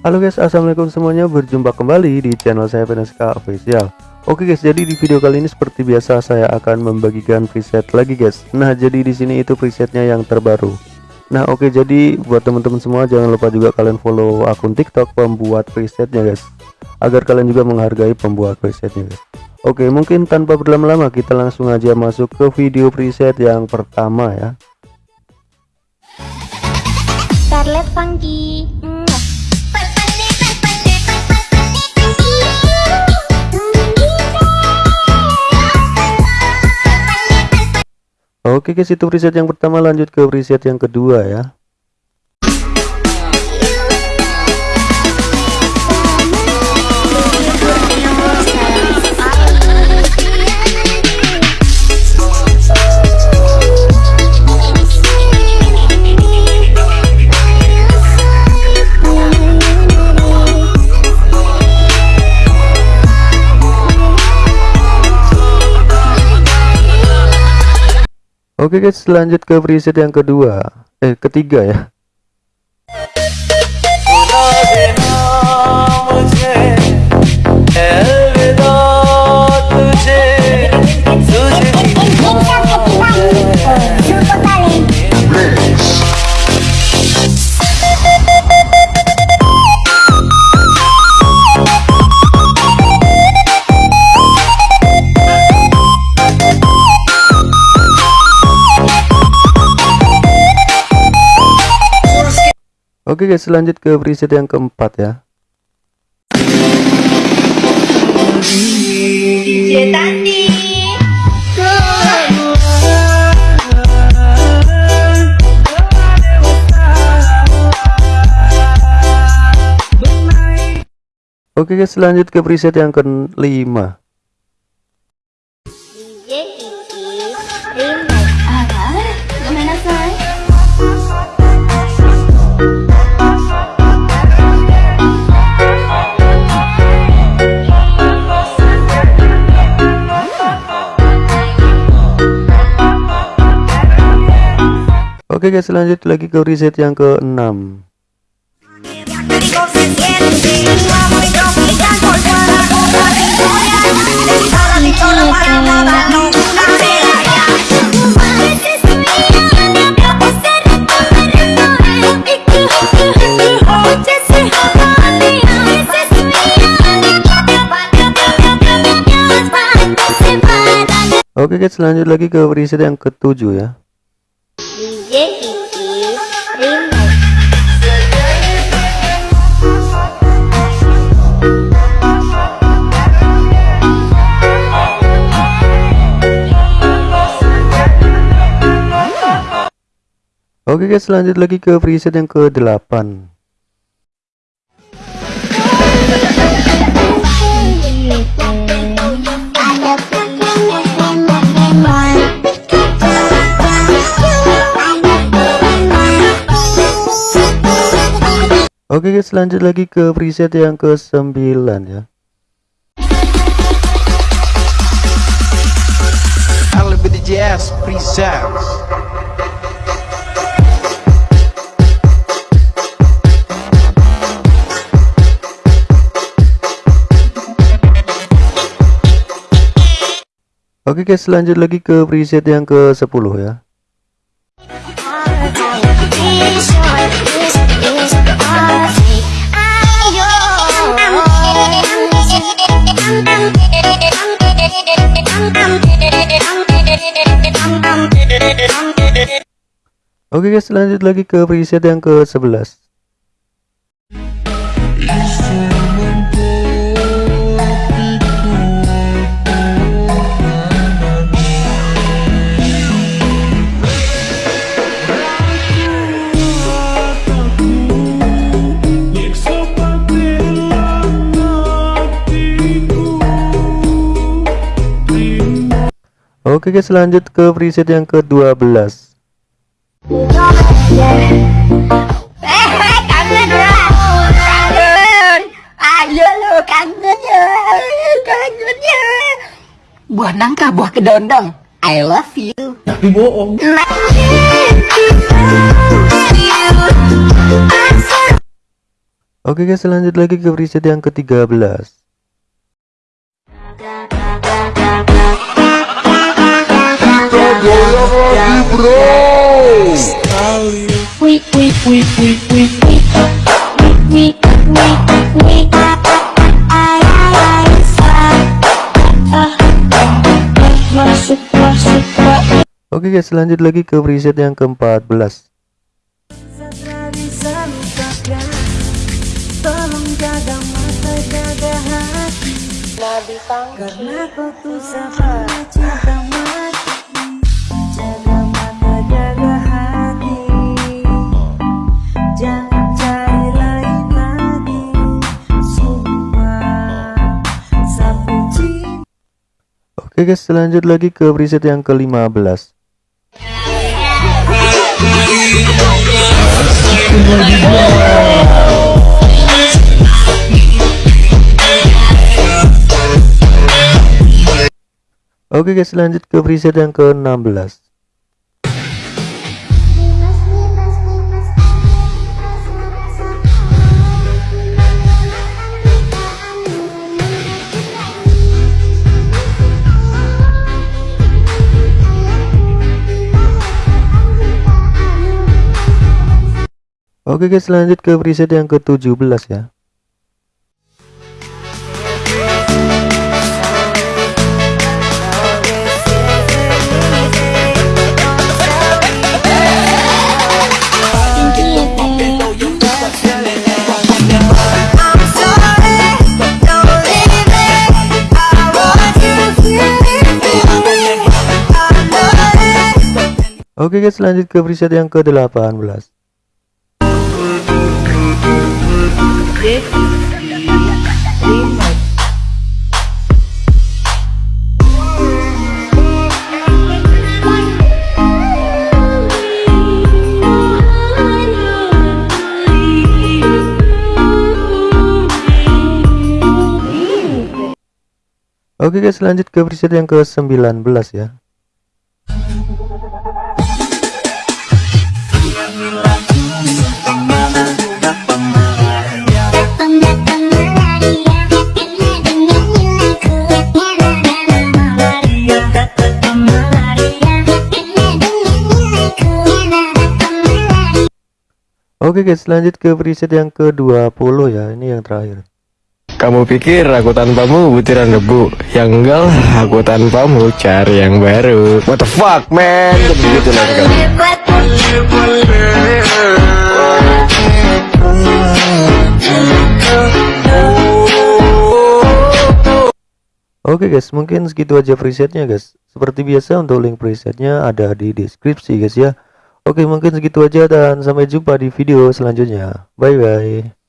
Halo guys assalamualaikum semuanya. Berjumpa kembali di channel saya PNSK official. Oke guys jadi di video kali ini seperti biasa saya akan membagikan preset lagi guys. Nah jadi di sini itu presetnya yang terbaru. Nah oke jadi buat teman-teman semua jangan lupa juga kalian follow akun tiktok pembuat presetnya guys. Agar kalian juga menghargai pembuat presetnya guys. Oke mungkin tanpa berlama-lama kita langsung aja masuk ke video preset yang pertama ya. Scarlet Funky Oke guys itu preset yang pertama lanjut ke preset yang kedua ya Oke guys lanjut ke preset yang kedua. Eh ketiga ya Oke guys lanjut ke preset yang keempat ya. Oke guys lanjut ke preset yang kelima Oke guys lanjut lagi ke reset yang ke-6 Oke guys lanjut lagi ke reset yang ketujuh ya Oke guys lanjut lagi ke preset yang ke-8 Oke guys lanjut lagi ke preset yang ke-9 ya. Jazz presents Oke guys lanjut lagi ke preset yang ke 10 ya. Oke guys lanjut lagi ke preset yang ke 11 Oke guys lanjut ke preset yang ke-12 Buah nangka, buah kedondong. I love you. Tapi bohong. Oke guys lanjut lagi ke preset yang ke-13 Oke guys lanjut lagi ke preset yang ke-14 Tolong jaga mata, jaga hati. Karena kau tuh sama Oke guys lanjut lagi ke preset yang ke-15 Oke guys lanjut ke preset yang ke-16 Oke guys lanjut ke preset yang ke-17 ya. Oke guys lanjut ke preset yang ke-18 Oke guys lanjut ke preset yang ke-19 ya Oke guys lanjut ke preset yang ke-20 ya. Ini yang terakhir. Kamu pikir aku tanpamu butiran debu? Yang enggak lah aku tanpamu cari yang baru. What the fuck man? Begitu lah kan Oke guys mungkin segitu aja presetnya guys. Seperti biasa untuk link presetnya ada di deskripsi guys ya Oke mungkin segitu aja dan sampai jumpa di video selanjutnya. Bye bye